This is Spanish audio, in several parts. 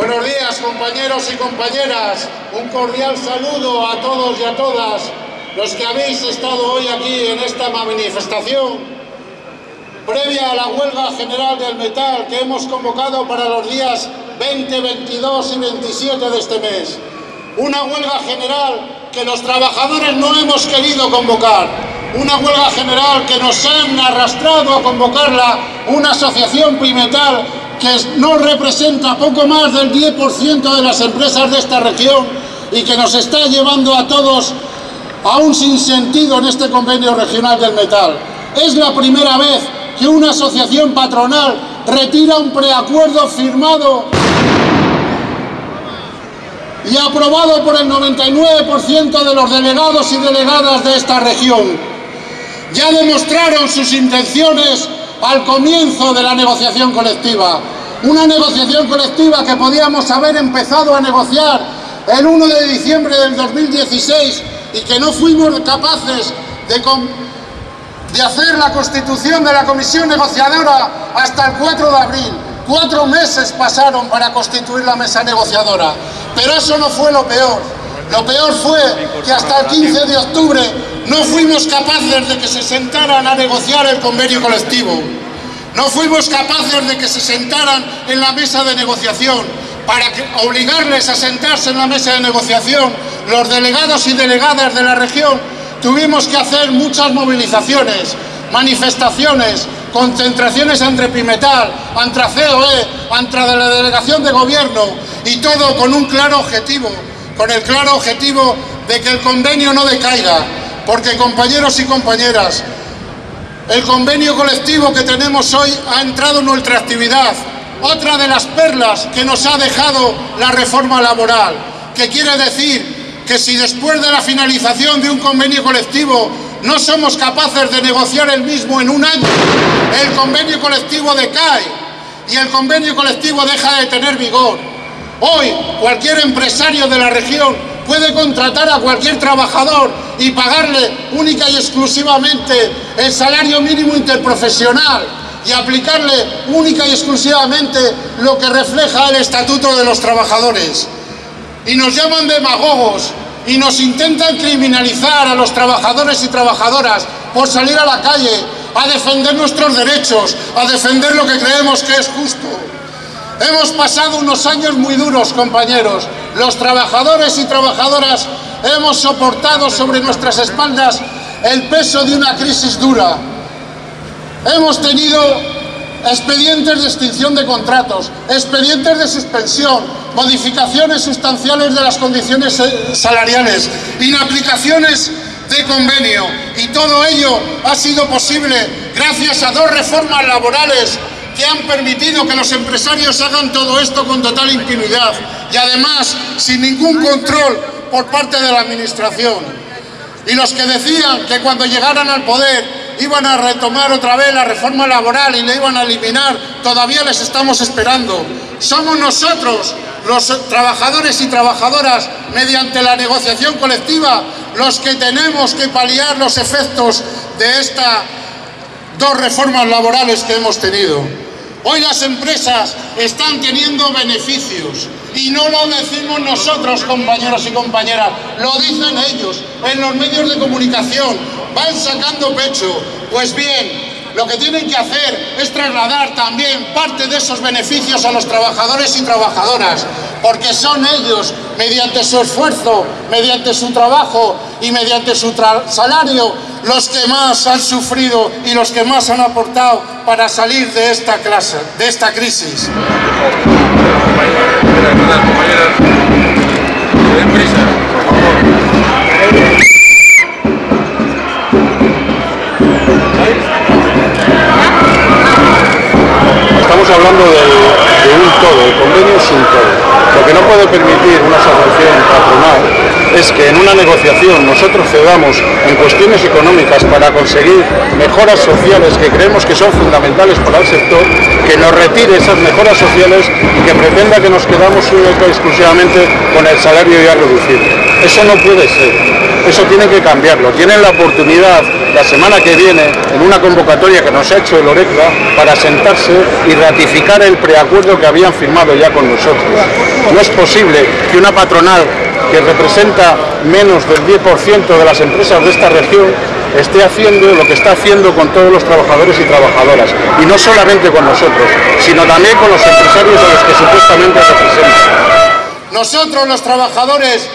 Buenos días compañeros y compañeras, un cordial saludo a todos y a todas los que habéis estado hoy aquí en esta manifestación previa a la huelga general del metal que hemos convocado para los días 20, 22 y 27 de este mes. Una huelga general que los trabajadores no hemos querido convocar, una huelga general que nos han arrastrado a convocarla una asociación Pimetal que no representa poco más del 10% de las empresas de esta región y que nos está llevando a todos a un sinsentido en este convenio regional del metal. Es la primera vez que una asociación patronal retira un preacuerdo firmado y aprobado por el 99% de los delegados y delegadas de esta región. Ya demostraron sus intenciones al comienzo de la negociación colectiva. Una negociación colectiva que podíamos haber empezado a negociar el 1 de diciembre del 2016 y que no fuimos capaces de, de hacer la constitución de la comisión negociadora hasta el 4 de abril. Cuatro meses pasaron para constituir la mesa negociadora, pero eso no fue lo peor. Lo peor fue que hasta el 15 de octubre no fuimos capaces de que se sentaran a negociar el convenio colectivo. No fuimos capaces de que se sentaran en la mesa de negociación para obligarles a sentarse en la mesa de negociación. Los delegados y delegadas de la región tuvimos que hacer muchas movilizaciones, manifestaciones, concentraciones entre Pimetal, entre COE, entre la delegación de gobierno y todo con un claro objetivo, con el claro objetivo de que el convenio no decaiga, porque compañeros y compañeras, el convenio colectivo que tenemos hoy ha entrado en nuestra actividad, otra de las perlas que nos ha dejado la reforma laboral, que quiere decir que si después de la finalización de un convenio colectivo no somos capaces de negociar el mismo en un año, el convenio colectivo decae y el convenio colectivo deja de tener vigor. Hoy cualquier empresario de la región puede contratar a cualquier trabajador y pagarle única y exclusivamente el salario mínimo interprofesional y aplicarle única y exclusivamente lo que refleja el Estatuto de los Trabajadores. Y nos llaman demagogos y nos intentan criminalizar a los trabajadores y trabajadoras por salir a la calle a defender nuestros derechos, a defender lo que creemos que es justo. Hemos pasado unos años muy duros, compañeros. Los trabajadores y trabajadoras hemos soportado sobre nuestras espaldas el peso de una crisis dura. Hemos tenido expedientes de extinción de contratos, expedientes de suspensión, modificaciones sustanciales de las condiciones eh, salariales, inaplicaciones de convenio y todo ello ha sido posible gracias a dos reformas laborales que han permitido que los empresarios hagan todo esto con total impunidad y además sin ningún control por parte de la administración. Y los que decían que cuando llegaran al poder iban a retomar otra vez la reforma laboral y la iban a eliminar, todavía les estamos esperando. Somos nosotros, los trabajadores y trabajadoras, mediante la negociación colectiva, los que tenemos que paliar los efectos de estas dos reformas laborales que hemos tenido. Hoy las empresas están teniendo beneficios y no lo decimos nosotros, compañeros y compañeras, lo dicen ellos en los medios de comunicación, van sacando pecho. Pues bien, lo que tienen que hacer es trasladar también parte de esos beneficios a los trabajadores y trabajadoras, porque son ellos, mediante su esfuerzo, mediante su trabajo y mediante su salario, los que más han sufrido y los que más han aportado para salir de esta clase, de esta crisis. Hablando de un todo, el convenio sin todo. Lo que no puede permitir una asociación patronal es que en una negociación nosotros cedamos en cuestiones económicas para conseguir mejoras sociales que creemos que son fundamentales para el sector, que nos retire esas mejoras sociales y que pretenda que nos quedamos única exclusivamente con el salario ya reducido. Eso no puede ser, eso tiene que cambiarlo. Tienen la oportunidad la semana que viene en una convocatoria que nos ha hecho el ORECLA para sentarse y ratificar el preacuerdo que habían firmado ya con nosotros. No es posible que una patronal que representa menos del 10% de las empresas de esta región esté haciendo lo que está haciendo con todos los trabajadores y trabajadoras. Y no solamente con nosotros, sino también con los empresarios a los que supuestamente representan. Nosotros los trabajadores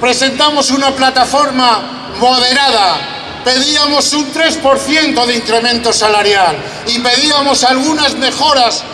presentamos una plataforma moderada, pedíamos un 3% de incremento salarial y pedíamos algunas mejoras,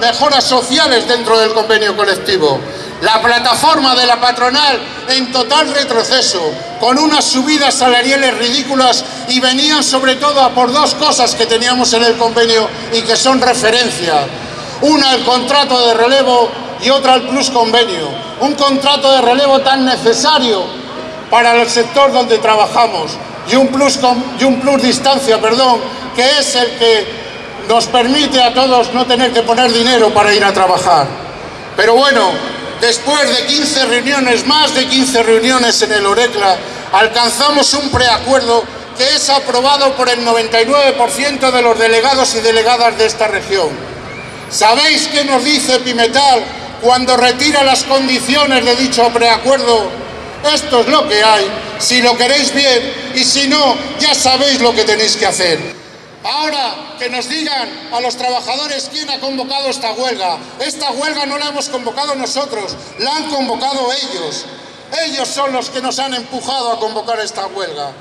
mejoras sociales dentro del convenio colectivo. La plataforma de la patronal en total retroceso, con unas subidas salariales ridículas y venían sobre todo a por dos cosas que teníamos en el convenio y que son referencia. Una, el contrato de relevo y otra, el plus convenio. Un contrato de relevo tan necesario para el sector donde trabajamos y un plus, y un plus distancia, perdón, que es el que nos permite a todos no tener que poner dinero para ir a trabajar. Pero bueno, después de 15 reuniones, más de 15 reuniones en el ORECLA, alcanzamos un preacuerdo que es aprobado por el 99% de los delegados y delegadas de esta región. ¿Sabéis qué nos dice Pimetal cuando retira las condiciones de dicho preacuerdo? Esto es lo que hay, si lo queréis bien, y si no, ya sabéis lo que tenéis que hacer. Ahora que nos digan a los trabajadores quién ha convocado esta huelga. Esta huelga no la hemos convocado nosotros, la han convocado ellos. Ellos son los que nos han empujado a convocar esta huelga.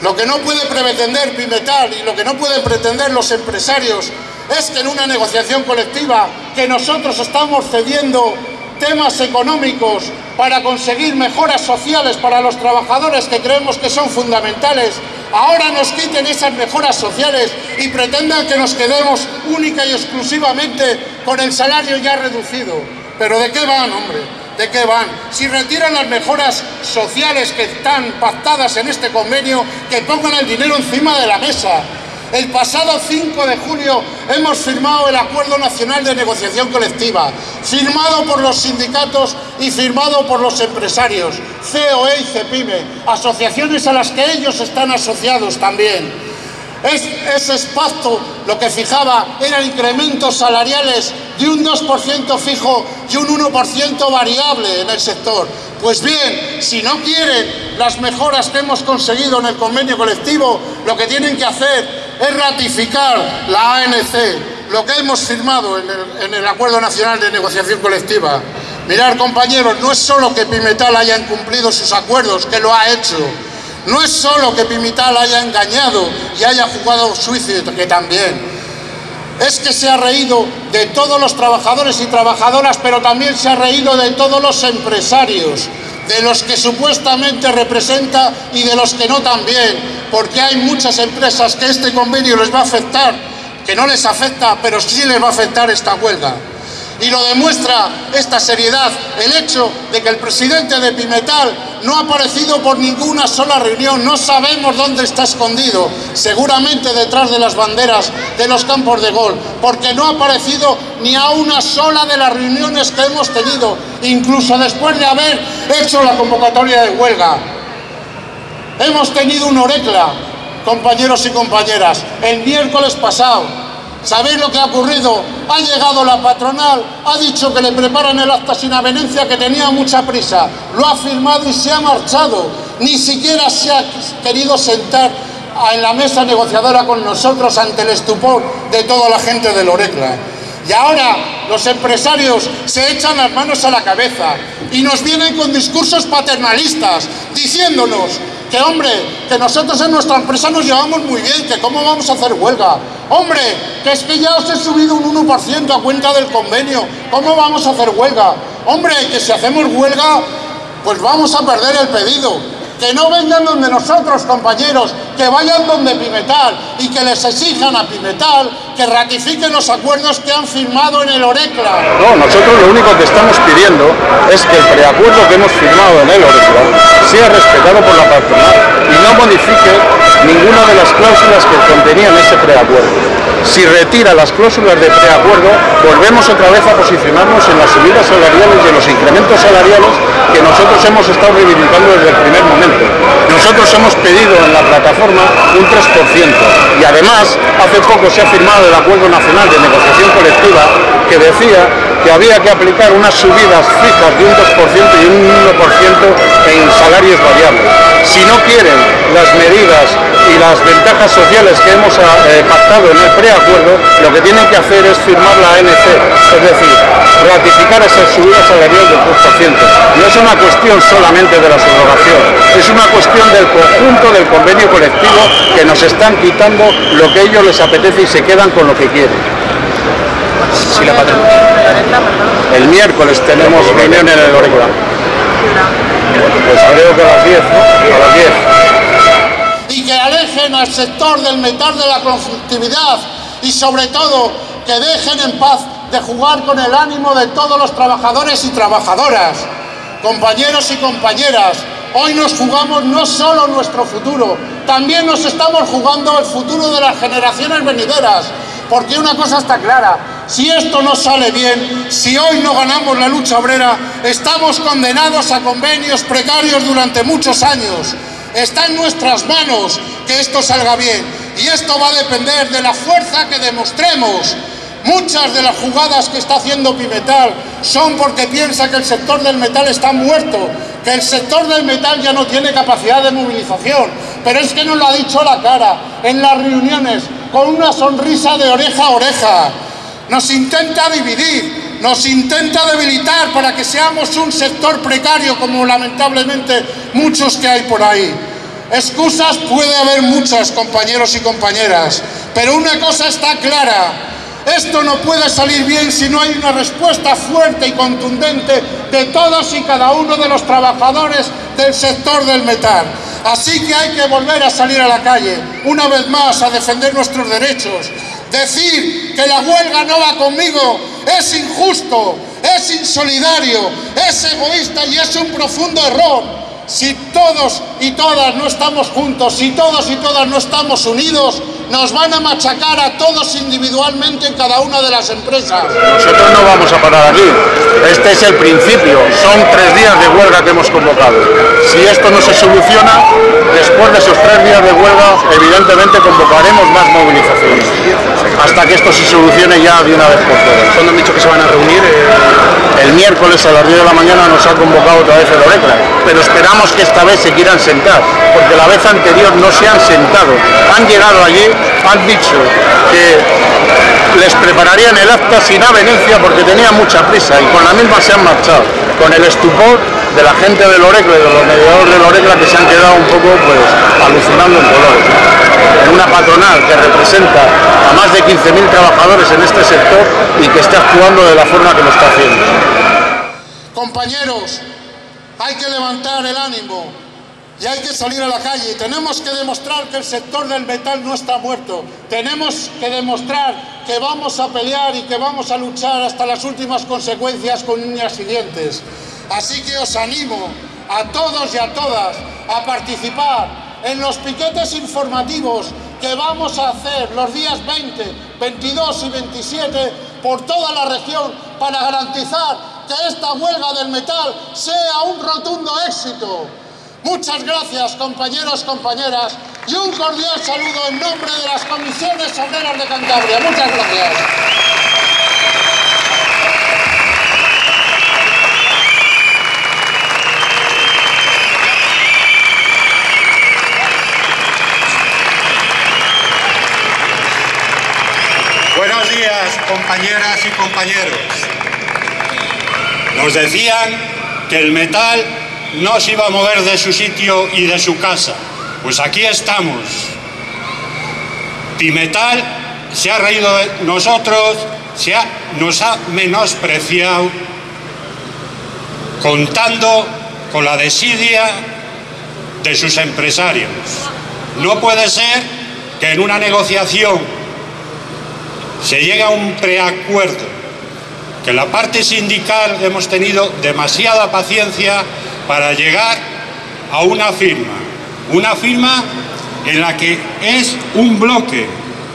Lo que no puede pretender Pimetal y lo que no pueden pretender los empresarios es que en una negociación colectiva que nosotros estamos cediendo temas económicos para conseguir mejoras sociales para los trabajadores que creemos que son fundamentales, ahora nos quiten esas mejoras sociales y pretendan que nos quedemos única y exclusivamente con el salario ya reducido. ¿Pero de qué van, hombre? ¿De qué van? Si retiran las mejoras sociales que están pactadas en este convenio, que pongan el dinero encima de la mesa, el pasado 5 de julio hemos firmado el Acuerdo Nacional de Negociación Colectiva, firmado por los sindicatos y firmado por los empresarios, COE y CEPIME, asociaciones a las que ellos están asociados también. ese pacto lo que fijaba eran incrementos salariales de un 2% fijo y un 1% variable en el sector. Pues bien, si no quieren las mejoras que hemos conseguido en el convenio colectivo, lo que tienen que hacer es ratificar la ANC, lo que hemos firmado en el, Acuerdo Nacional de Negociación Colectiva. Mirar, compañeros, no es solo que Pimetal haya incumplido sus acuerdos, que lo ha hecho. No es solo que Pimetal haya engañado y haya jugado suicidio, que también. Es que se ha reído de todos los trabajadores y trabajadoras, pero también se ha reído de todos los empresarios de los que supuestamente representa y de los que no también, porque hay muchas empresas que este convenio les va a afectar, que no les afecta, pero sí les va a afectar esta huelga. Y lo demuestra esta seriedad, el hecho de que el presidente de Pimetal no ha aparecido por ninguna sola reunión, no sabemos dónde está escondido, seguramente detrás de las banderas de los campos de gol, porque no ha aparecido ni a una sola de las reuniones que hemos tenido, incluso después de haber hecho la convocatoria de huelga. Hemos tenido un orecla, compañeros y compañeras, el miércoles pasado, ¿Sabéis lo que ha ocurrido? Ha llegado la patronal, ha dicho que le preparan el acta sin avenencia, que tenía mucha prisa, lo ha firmado y se ha marchado. Ni siquiera se ha querido sentar en la mesa negociadora con nosotros ante el estupor de toda la gente de Lorecla. Y ahora los empresarios se echan las manos a la cabeza y nos vienen con discursos paternalistas diciéndonos que hombre, que nosotros en nuestra empresa nos llevamos muy bien, que cómo vamos a hacer huelga. Hombre, que es que ya os he subido un 1% a cuenta del convenio, ¿cómo vamos a hacer huelga? Hombre, que si hacemos huelga, pues vamos a perder el pedido que no vengan donde nosotros, compañeros, que vayan donde Pimetal y que les exijan a Pimetal que ratifiquen los acuerdos que han firmado en el Orecla. No, nosotros lo único que estamos pidiendo es que el preacuerdo que hemos firmado en el Orecla sea respetado por la patronal y no modifique ninguna de las cláusulas que contenían ese preacuerdo. Si retira las cláusulas de preacuerdo, volvemos otra vez a posicionarnos en las subidas salariales y en los incrementos salariales que nosotros hemos estado reivindicando desde el primer momento. Nosotros hemos pedido en la plataforma un 3% y además hace poco se ha firmado el Acuerdo Nacional de Negociación Colectiva que decía que había que aplicar unas subidas fijas de un 2% y un 1% en salarios variables. Si no quieren las medidas y las ventajas sociales que hemos eh, pactado en el preacuerdo, lo que tienen que hacer es firmar la ANC, es decir, ratificar esa subida salarial del 2%. No es una cuestión solamente de la subrogación, es una cuestión del conjunto del convenio colectivo que nos están quitando lo que ellos les apetece y se quedan con lo que quieren. El miércoles tenemos reunión en el Oreca. Pues creo que a las 10, ¿no? A las 10. Y que alejen al sector del metal de la conflictividad y sobre todo que dejen en paz de jugar con el ánimo de todos los trabajadores y trabajadoras. Compañeros y compañeras, hoy nos jugamos no solo nuestro futuro, también nos estamos jugando el futuro de las generaciones venideras, porque una cosa está clara, si esto no sale bien, si hoy no ganamos la lucha obrera, estamos condenados a convenios precarios durante muchos años. Está en nuestras manos que esto salga bien y esto va a depender de la fuerza que demostremos. Muchas de las jugadas que está haciendo Pimetal son porque piensa que el sector del metal está muerto, que el sector del metal ya no tiene capacidad de movilización, pero es que nos lo ha dicho a la cara en las reuniones con una sonrisa de oreja a oreja nos intenta dividir, nos intenta debilitar para que seamos un sector precario como lamentablemente muchos que hay por ahí. Excusas puede haber muchas, compañeros y compañeras, pero una cosa está clara, esto no puede salir bien si no hay una respuesta fuerte y contundente de todos y cada uno de los trabajadores del sector del metal. Así que hay que volver a salir a la calle, una vez más, a defender nuestros derechos, Decir que la huelga no va conmigo es injusto, es insolidario, es egoísta y es un profundo error. Si todos y todas no estamos juntos, si todos y todas no estamos unidos, nos van a machacar a todos individualmente en cada una de las empresas. Nosotros no vamos a parar aquí. Este es el principio. Son tres días de huelga que hemos convocado. Si esto no se soluciona, después de esos tres días de huelga, evidentemente convocaremos más movilizaciones. Hasta que esto se solucione ya de una vez por todas. ¿Cuándo han dicho que se van a reunir? Eh, el miércoles a las 10 de la mañana nos ha convocado otra vez el ORECLA, pero esperamos que esta vez se quieran sentar, porque la vez anterior no se han sentado. Han llegado allí han dicho que les prepararían el acta sin avenencia porque tenían mucha prisa y con la misma se han marchado, con el estupor de la gente del Orecla y de los mediadores del Orecla que se han quedado un poco pues alucinando en colores. En una patronal que representa a más de 15.000 trabajadores en este sector y que está actuando de la forma que lo está haciendo. Compañeros, hay que levantar el ánimo, y hay que salir a la calle. Tenemos que demostrar que el sector del metal no está muerto. Tenemos que demostrar que vamos a pelear y que vamos a luchar hasta las últimas consecuencias con uñas y dientes. Así que os animo a todos y a todas a participar en los piquetes informativos que vamos a hacer los días 20, 22 y 27 por toda la región para garantizar que esta huelga del metal sea un rotundo éxito. Muchas gracias, compañeros, compañeras, y un cordial saludo en nombre de las comisiones obreras de Cantabria. Muchas gracias. Buenos días, compañeras y compañeros. Nos decían que el metal no se iba a mover de su sitio y de su casa. Pues aquí estamos. Pimetal se ha reído de nosotros, se nos ha menospreciado, contando con la desidia de sus empresarios. No puede ser que en una negociación se llegue a un preacuerdo, que la parte sindical hemos tenido demasiada paciencia para llegar a una firma. Una firma en la que es un bloque.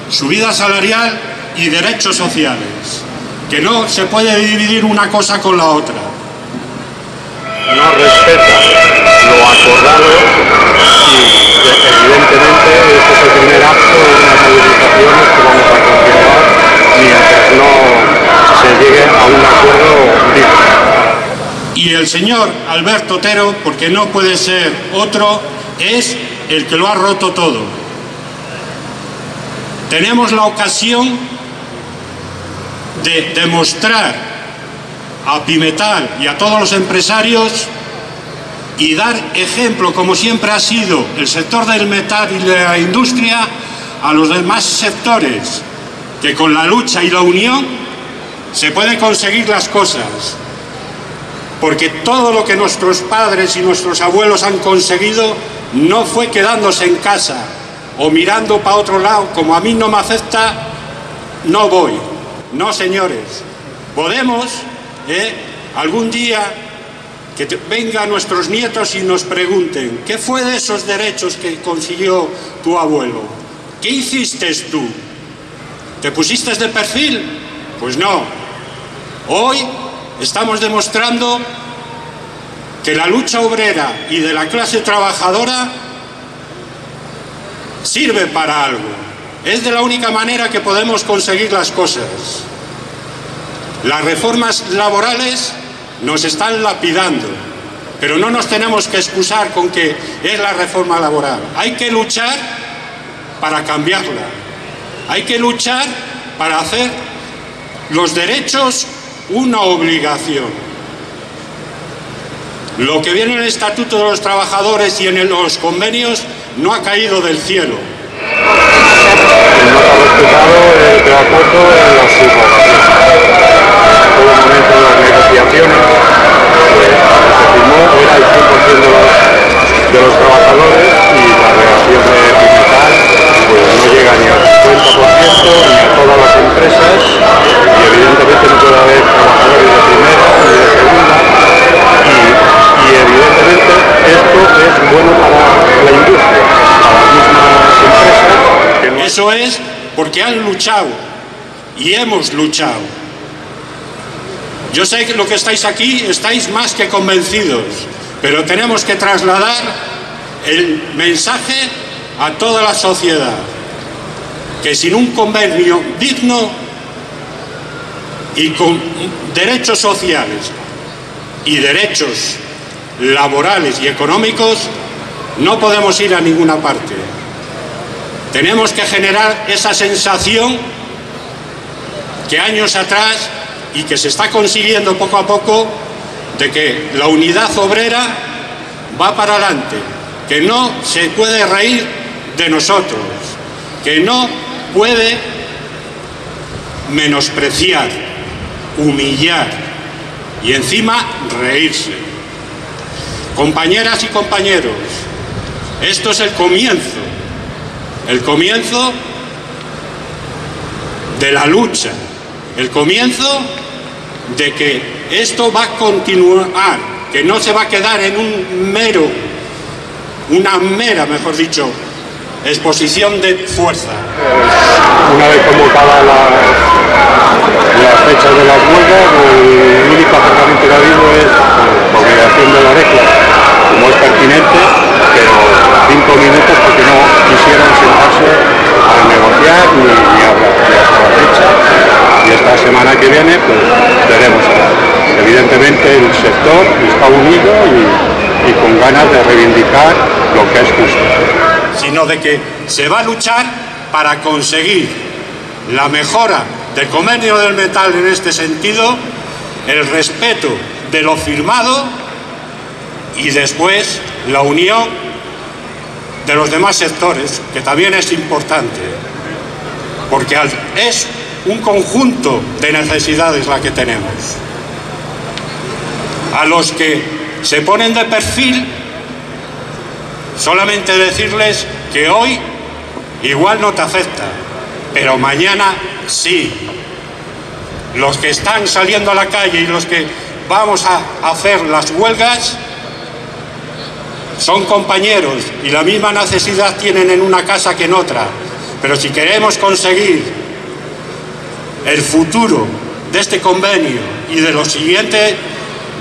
subida salarial y derechos sociales, que no se puede dividir una cosa con la otra. No respeta lo acordado y evidentemente este es el primer acto de unas movilizaciones que vamos a continuar mientras no se llegue a un acuerdo. Y el señor Alberto Otero, porque no puede ser otro, es el que lo ha roto todo. Tenemos la ocasión de demostrar a Pimetal y a todos los empresarios y dar ejemplo, como siempre ha sido el sector del metal y de la industria, a los demás sectores, que con la lucha y la unión se pueden conseguir las cosas. Porque todo lo que nuestros padres y nuestros abuelos han conseguido no fue quedándose en casa o mirando para otro lado, como a mí no me afecta, no voy. No, señores. Podemos, ¿eh? algún día, que vengan nuestros nietos y nos pregunten, ¿qué fue de esos derechos que consiguió tu abuelo? ¿Qué hiciste tú? ¿Te pusiste de perfil? Pues no. Hoy estamos demostrando que la lucha obrera y de la clase trabajadora sirve para algo. Es de la única manera que podemos conseguir las cosas. Las reformas laborales nos están lapidando, pero no nos tenemos que excusar con que es la reforma laboral. Hay que luchar para cambiarla. Hay que luchar para hacer los derechos una obligación. Lo que viene en el Estatuto de los Trabajadores y en los convenios no ha caído del cielo. De acuerdo en las subrogaciones. En todo momento de las negociaciones se firmó era el 100% de los, trabajadores y la relación de capital no llega ni al 50% ni a todas las empresas y evidentemente no puede haber trabajadores de primera ni de segunda y, y evidentemente esto es bueno para la industria, para las mismas empresas. Que no Eso es porque han luchado y hemos luchado. Yo sé que lo que estáis aquí estáis más que convencidos, pero tenemos que trasladar el mensaje a toda la sociedad, que sin un convenio digno y con derechos sociales y derechos laborales y económicos, no podemos ir a ninguna parte. Tenemos que generar esa sensación que años atrás y que se está consiguiendo poco a poco de que la unidad obrera va para adelante, que no se puede reír de nosotros, que no puede menospreciar, humillar y encima reírse. Compañeras y compañeros, esto es el comienzo, el comienzo de la lucha, el comienzo de que esto va a continuar, que no se va a quedar en un mero, una mera, mejor dicho, exposición de fuerza. una vez convocadas las, las fechas de las huelgas, el único acercamiento que ha habido es la obligación de la regla, como es pertinente, pero cinco minutos porque no quisieron sentarse a negociar ni, ni hablar. Y hasta la fecha, y esta semana que viene, pues veremos. Evidentemente el sector está unido y, y con ganas de reivindicar lo que es justo. sino de que se va a luchar para conseguir la mejora del convenio del metal en este sentido, el respeto de lo firmado y después la unión de los demás sectores, que también es importante, porque es un conjunto de necesidades la que tenemos. A los que se ponen de perfil Solamente decirles que hoy igual no te afecta, pero mañana sí. Los que están saliendo a la calle y los que vamos a hacer las huelgas son compañeros y la misma necesidad tienen en una casa que en otra. Pero si queremos conseguir el futuro de este convenio y de lo siguiente,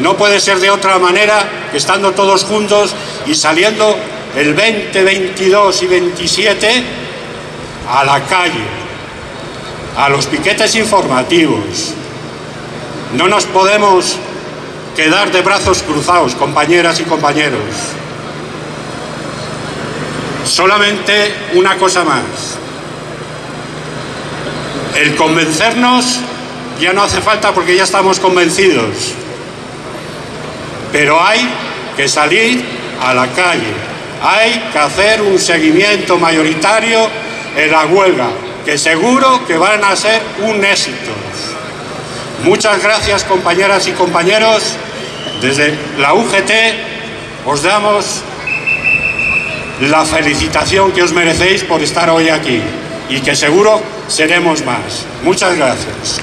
no puede ser de otra manera que estando todos juntos y saliendo el 20, 22 y 27 a la calle, a los piquetes informativos. No nos podemos quedar de brazos cruzados, compañeras y compañeros. Solamente una cosa más. El convencernos ya no hace falta porque ya estamos convencidos. Pero hay que salir a la calle. Hay que hacer un seguimiento mayoritario en la huelga, que seguro que van a ser un éxito. Muchas gracias compañeras y compañeros. Desde la UGT os damos la felicitación que os merecéis por estar hoy aquí y que seguro seremos más. Muchas gracias.